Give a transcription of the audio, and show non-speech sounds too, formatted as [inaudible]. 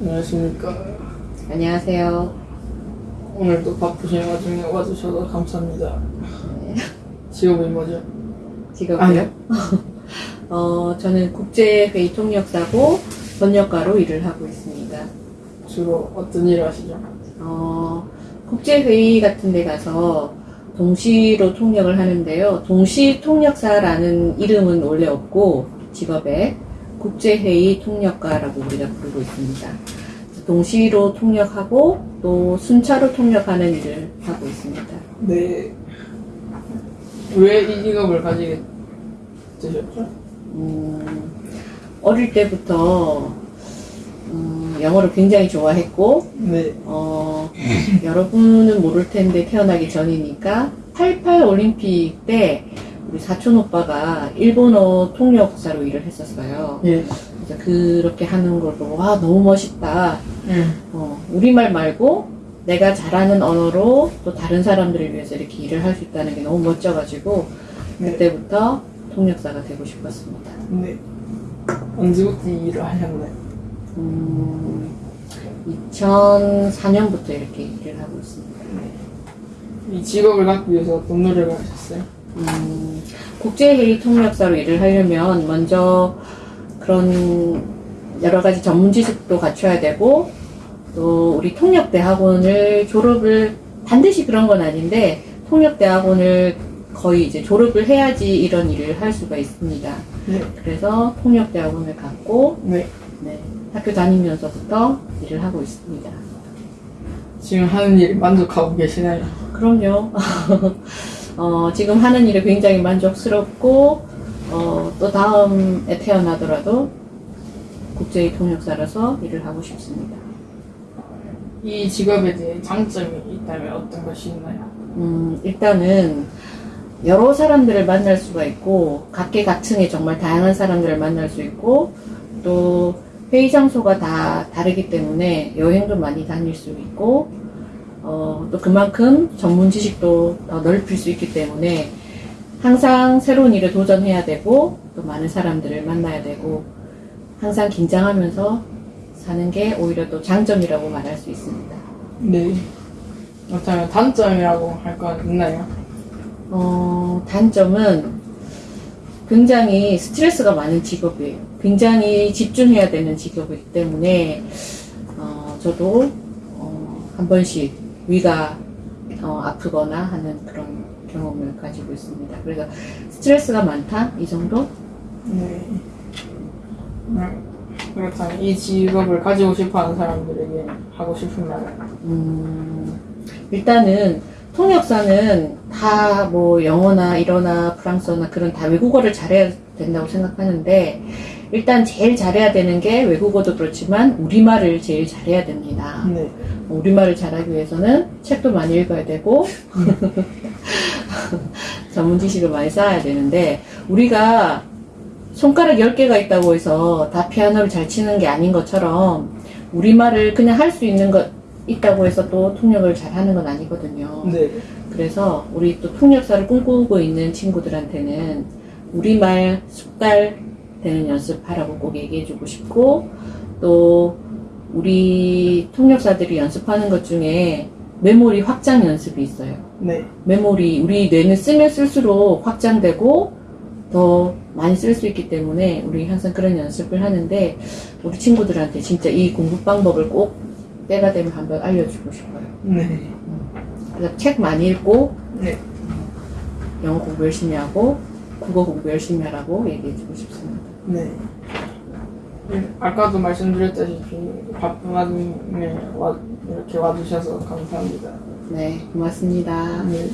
안녕하십니까. 안녕하세요. 오늘도 바쁘신 와중에 와주셔서 감사합니다. 네. 직업이 뭐죠? 직업이요? [laughs] 어, 저는 국제회의 통역사고 번역가로 일을 하고 있습니다. 주로 어떤 일을 하시죠? 어, 국제회의 같은 데 가서 동시로 통역을 하는데요. 동시 통역사라는 이름은 원래 없고 직업에 국제회의 통역가라고 우리가 부르고 있습니다. 동시로 통역하고 또 순차로 통역하는 일을 하고 있습니다. 네. 왜 이 직업을 가지게 되셨죠? 음, 어릴 때부터 음, 영어를 굉장히 좋아했고 네. 어, 여러분은 모를 텐데 태어나기 전이니까 88 올림픽 때 우리 사촌 오빠가 일본어 통역사로 일을 했었어요. 예. 그래서 그렇게 하는 걸 보고 와 너무 멋있다. 예. 어, 우리말 말고 내가 잘하는 언어로 또 다른 사람들을 위해서 이렇게 일을 할 수 있다는 게 너무 멋져가지고 네. 그때부터 통역사가 되고 싶었습니다. 네. 언제부터 이 일을 하셨나요? 음, 2004년부터 이렇게 일을 하고 있습니다. 이 직업을 갖기 위해서 어떤 노력을 하셨어요? 음, 국제회의 통역사로 일을 하려면 먼저 그런 여러 가지 전문 지식도 갖춰야 되고 또 우리 통역대학원을 졸업을 반드시 그런 건 아닌데 통역대학원을 거의 이제 졸업을 해야지 이런 일을 할 수가 있습니다. 네. 그래서 통역대학원을 갔고 네. 네, 학교 다니면서부터 일을 하고 있습니다. 지금 하는 일에 만족하고 계시나요? 그럼요. [laughs] 어, 지금 하는 일에 굉장히 만족스럽고, 어, 또 다음에 태어나더라도 국제의 통역사라서 일을 하고 싶습니다. 이 직업에 대해 장점이 있다면 어떤 것이 있나요? 음, 일단은 여러 사람들을 만날 수가 있고, 각계각층의 정말 다양한 사람들을 만날 수 있고, 또 회의 장소가 다 다르기 때문에 여행도 많이 다닐 수 있고, 어, 또 그만큼 전문 지식도 더 넓힐 수 있기 때문에 항상 새로운 일에 도전해야 되고, 또 많은 사람들을 만나야 되고, 항상 긴장하면서 사는 게 오히려 또 장점이라고 말할 수 있습니다. 네. 그렇다면 단점이라고 할건 있나요? 어, 단점은 굉장히 스트레스가 많은 직업이에요. 굉장히 집중해야 되는 직업이기 때문에, 어, 저도, 어, 한 번씩 위가, 어, 아프거나 하는 그런 경험을 가지고 있습니다. 그래서 스트레스가 많다? 이 정도? 네. 음, 그렇다면 이 직업을 가지고 싶어 하는 사람들에게 하고 싶은 말은? 음, 일단은 통역사는 다 뭐 영어나 일어나 프랑스어나 그런 다 외국어를 잘해야 된다고 생각하는데 일단 제일 잘해야 되는 게 외국어도 그렇지만 우리말을 제일 잘해야 됩니다. 네. 우리말을 잘하기 위해서는 책도 많이 읽어야 되고 [laughs] 전문 지식을 많이 쌓아야 되는데 우리가 손가락 10개가 있다고 해서 다 피아노를 잘 치는 게 아닌 것처럼 우리말을 그냥 할 수 있는 것 있다고 해서 또 통역을 잘 하는 건 아니거든요. 네. 그래서 우리 또 통역사를 꿈꾸고 있는 친구들한테는 우리말 숙달 되는 연습하라고 꼭 얘기해 주고 싶고 또 우리 통역사들이 연습하는 것 중에 메모리 확장 연습이 있어요. 네. 메모리 우리 뇌는 쓰면 쓸수록 확장되고 더 많이 쓸 수 있기 때문에 우리 항상 그런 연습을 하는데 우리 친구들한테 진짜 이 공부 방법을 꼭 때가 되면 한번 알려주고 싶어요. 네. 그래서 책 많이 읽고 네. 영어 공부 열심히 하고 국어 공부 열심히 하라고 얘기해주고 싶습니다. 네. 네, 아까도 말씀드렸다시피 바쁜 와중에 와, 이렇게 와주셔서 감사합니다. 네, 고맙습니다. 네.